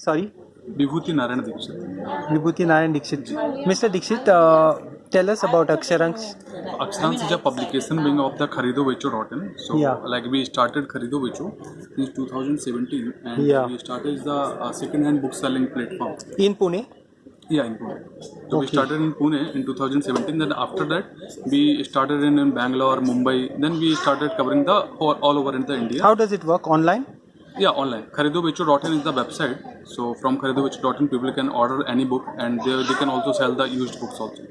Sorry Vibhuti Narayan Dikshit Vibhuti Narayan Dikshit ji mister Dikshit tell us about Aksharansh Aksharansh is a publication being of the Kharido Becho dot in so like we started Kharido Becho in 2017 and we started is the second hand book selling platform in Pune या in Pune तो we started in Pune in 2017 then after that we started in in Bangalore Mumbai then we started covering the all over in the India how does it work online या online Kharido Becho dot in is the website So from kharidobecho.in, people can order any book, and they, they can also sell the used books also.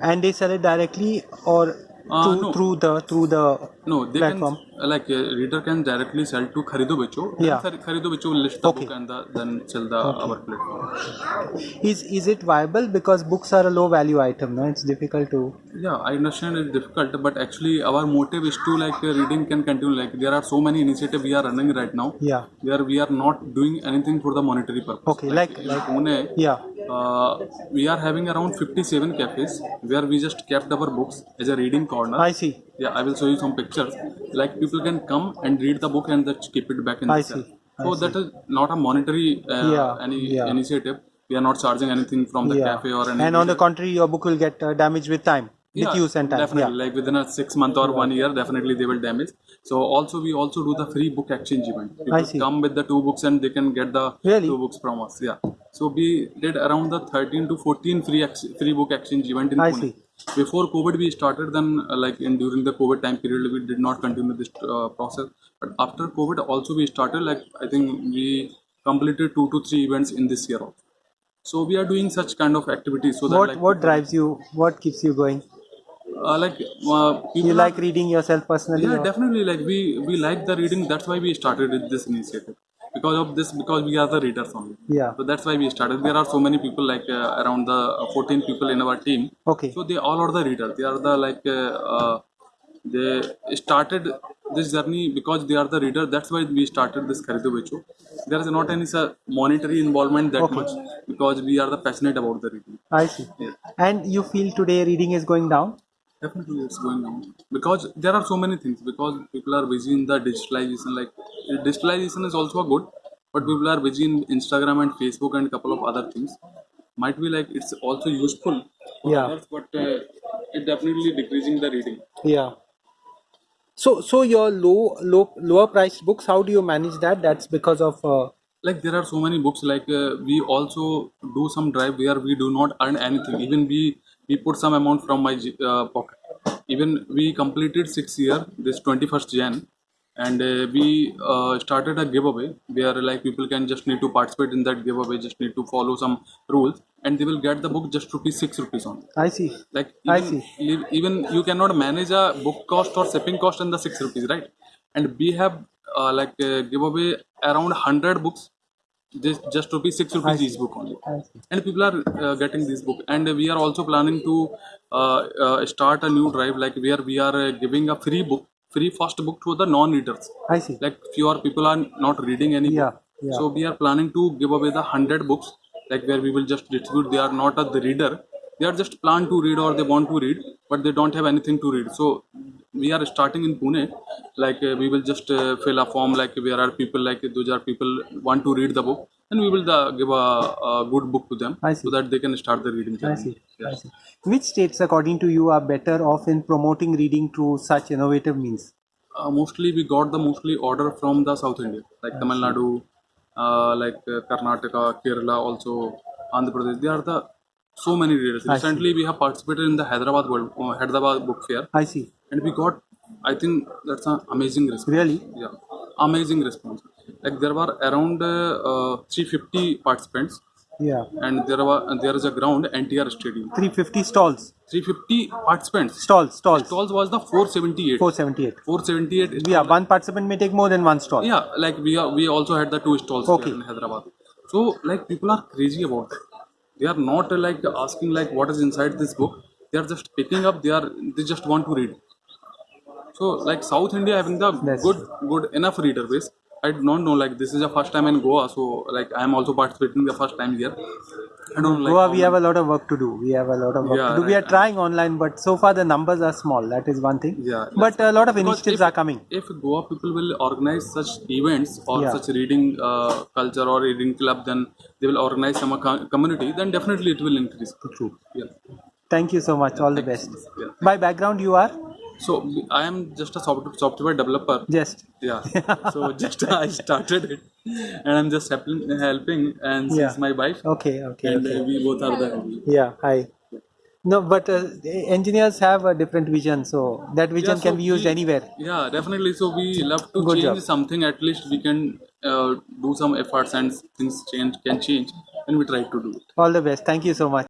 And they sell it directly or Uh, through, no. through the through the No, they platform? can like a reader can directly sell to Kharidovecho. Yeah. Then Kharidovecho will list the Okay. book and the, then sell the okay. our platform. Is is it viable because books are a low value item? No, it's difficult to. Yeah, I understand it's difficult, but actually our motive is to like uh, reading can continue. Like there are so many initiatives we are running right now. Yeah. Where we are not doing anything for the monetary purpose. Okay, like- in like- Pune, Yeah. Uh, we are having around 57 cafes where we just kept our books as a reading corner. I see. Yeah, I will show you some pictures. Like people can come and read the book and just keep it back in I the see. cell. So that is not a monetary uh, Yeah, any yeah. initiative. We are not charging anything from the yeah. cafe or anything. And on the contrary, your book will get uh, damaged with time, with Yeah, use and time. Definitely, Yeah. like within a six month or one year, definitely they will damage. So also we also do the free book exchange event. I see. come with the two books and they can get the Really? two books from us. Yeah. So we did around the 13 to 14 free ex- free book exchange event in I Pune. see. Before COVID, we started. Then, uh, like in during the COVID time period, we did not continue this uh, process. But after COVID, also we started. Like I think we completed two to three events in this year. Also. So we are doing such kind of activities. So that What like what drives you? What keeps you going? Uh, like uh, You are- like reading yourself personally? yeah or- definitely like we we like the reading that's why we started with this initiative because of this because we are the readers only Yeah. so that's why we started there are so many people like uh, around the uh, 14 people in our team Okay. so they all are the readers they are the like uh, uh, they started this journey because they are the reader that's why we started this Kharido Becho. there is not any sir, monetary involvement that much because we are the passionate about the reading I see. Yeah. And you feel today reading is going down? Definitely, it's going on because there are so many things. Because people are busy in the digitalization. Like digitalization is also good, but people are busy in Instagram and Facebook and a couple of other things. Might be like it's also useful Yeah. others, but uh, it definitely decreasing the reading. Yeah. So so your low low lower priced books, how do you manage that? That's because of uh, Like there are so many books. Like uh, we also do some drive where we do not earn anything. Even we we put some amount from my uh, pocket. Even we completed six year this 21st Jan, and uh, we uh, started a giveaway where like people can just need to participate in that giveaway. Just need to follow some rules, and they will get the book just rupees six rupees on. I see. Like I even, even you cannot manage a book cost or shipping cost in the six rupees, right? And we have uh, like uh, giveaway around hundred books, just just rupees six rupees each book only. And people are uh, getting this book, and we are also planning to uh, uh, start a new drive like where we are uh, giving a free book, free first book to the non-readers. I see. Like fewer people are not reading any Yeah, yeah. So we are planning to give away the hundred books, like where we will just distribute. They are not a the reader. They are just plan to read or they want to read, but they don't have anything to read. So we are starting in Pune. Like uh, we will just uh, fill a form. Like where are people like those are people want to read the book, and we will uh, give a, a good book to them I so that they can start the reading I see. Yeah. I see. Which states, according to you, are better off in promoting reading through such innovative means? uh, mostly we got the mostly order from the South India, like Tamil Nadu, uh, like uh, Karnataka, Kerala, also Andhra Pradesh. They are the so many readers. Recently, we have participated in the Hyderabad World Hyderabad Book Fair, I see. And we got, I think that's an amazing response. Really? Yeah, amazing response. Like there were around uh, uh, 350 participants, Yeah. and there were there is a ground NTR Stadium. 350 stalls. 350 participants. Stalls. Stalls. Stalls was the 478. 478. 478 Yeah, one participant may take more than one stall. Yeah, like we are, we also had the two stalls Okay. in Hyderabad. So like people are crazy about it. They are not like asking like what is inside this book. They are just picking up. They are they just want to read. So like South India having the That's good good enough reader base, I don't know. Like this is the first time in Goa, so like I am also participating the first time here. I don't like. Goa, we have a lot of work to do. We have a lot of work Yeah, to do. We are right. trying online, but so far the numbers are small. That is one thing. Yeah, But a lot of initiatives if- are coming. If Goa people will organize such events or Yeah. such reading uh, culture or reading club, then they will organize some community. Then definitely it will increase. True. Yeah. Thank you so much. All the best. Yeah. By background, you are So I am just a software software developer. just Yeah. so just I started it, and I'm just helping, helping and she's Yeah. my wife, okay. Okay. and okay. uh, we both are the. Yeah. Hi. No, but uh, engineers have a different vision, so that vision Yeah, can be used we- anywhere. Yeah, definitely. So we love to Good change job. something. At least we can uh, do some efforts and things change can change, and we try to do it. All the best. Thank you so much.